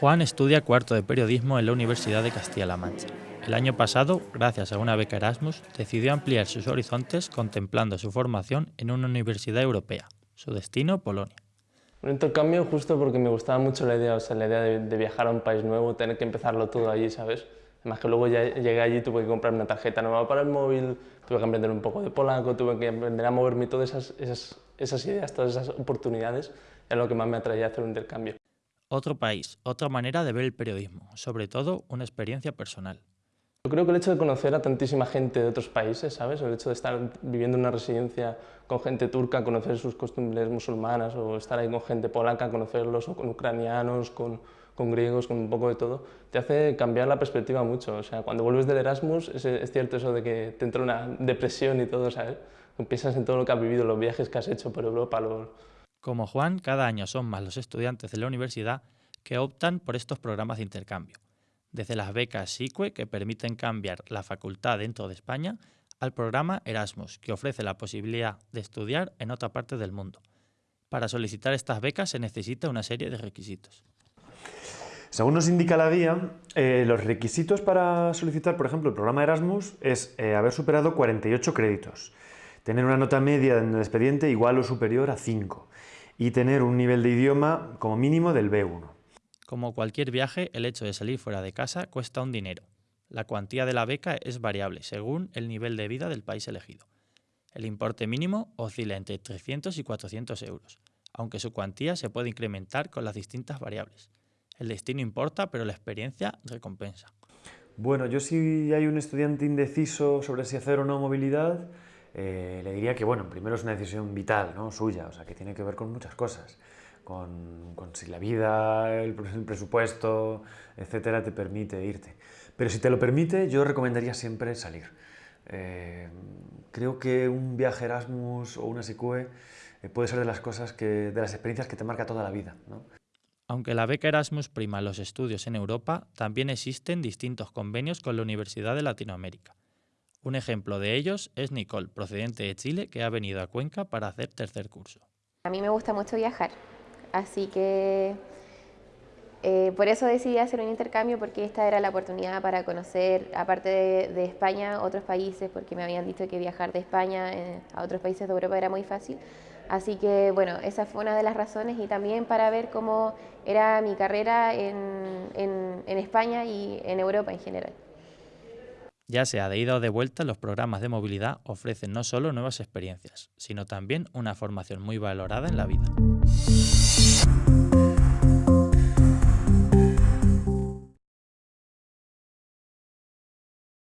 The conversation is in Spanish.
Juan estudia cuarto de periodismo en la Universidad de Castilla-La Mancha. El año pasado, gracias a una beca Erasmus, decidió ampliar sus horizontes contemplando su formación en una universidad europea. Su destino, Polonia. Un intercambio justo porque me gustaba mucho la idea, o sea, la idea de, viajar a un país nuevo, tener que empezarlo todo allí, ¿sabes? Además que luego ya llegué allí, tuve que comprar una tarjeta nueva para el móvil, tuve que aprender un poco de polaco, tuve que aprender a moverme todas esas, esas, esas ideas, todas esas oportunidades, es lo que más me atraía hacer un intercambio. Otro país, otra manera de ver el periodismo, sobre todo una experiencia personal. Yo creo que el hecho de conocer a tantísima gente de otros países, ¿sabes? El hecho de estar viviendo en una residencia con gente turca, conocer sus costumbres musulmanas, o estar ahí con gente polaca, conocerlos, o con ucranianos, con, con griegos, con un poco de todo, te hace cambiar la perspectiva mucho. O sea, cuando vuelves del Erasmus, es, es cierto eso de que te entra una depresión y todo, ¿sabes? Piensas en todo lo que has vivido, los viajes que has hecho por Europa, los, como Juan, cada año son más los estudiantes de la universidad que optan por estos programas de intercambio, desde las becas SICUE que permiten cambiar la facultad dentro de España al programa Erasmus, que ofrece la posibilidad de estudiar en otra parte del mundo. Para solicitar estas becas se necesita una serie de requisitos. Según nos indica la guía, eh, los requisitos para solicitar, por ejemplo, el programa Erasmus es eh, haber superado 48 créditos, tener una nota media en el expediente igual o superior a 5 y tener un nivel de idioma como mínimo del B1. Como cualquier viaje, el hecho de salir fuera de casa cuesta un dinero. La cuantía de la beca es variable según el nivel de vida del país elegido. El importe mínimo oscila entre 300 y 400 euros, aunque su cuantía se puede incrementar con las distintas variables. El destino importa, pero la experiencia recompensa. Bueno, yo si hay un estudiante indeciso sobre si hacer o no movilidad, eh, le diría que, bueno, primero es una decisión vital, ¿no? Suya, o sea, que tiene que ver con muchas cosas. Con, si la vida, el, presupuesto, etcétera, te permite irte. Pero si te lo permite, yo recomendaría siempre salir. Eh, creo que un viaje Erasmus o una SICUE eh, puede ser de las cosas que, de las experiencias que te marca toda la vida. Aunque la beca Erasmus prima los estudios en Europa, también existen distintos convenios con la Universidad de Latinoamérica. Un ejemplo de ellos es Nicole, procedente de Chile, que ha venido a Cuenca para hacer tercer curso. A mí me gusta mucho viajar, así que eh, por eso decidí hacer un intercambio porque esta era la oportunidad para conocer, aparte de, España, otros países, porque me habían dicho que viajar de España eh, a otros países de Europa era muy fácil. Así que bueno, esa fue una de las razones y también para ver cómo era mi carrera en España y en Europa en general. Ya sea de ida o de vuelta, los programas de movilidad ofrecen no solo nuevas experiencias, sino también una formación muy valorada en la vida.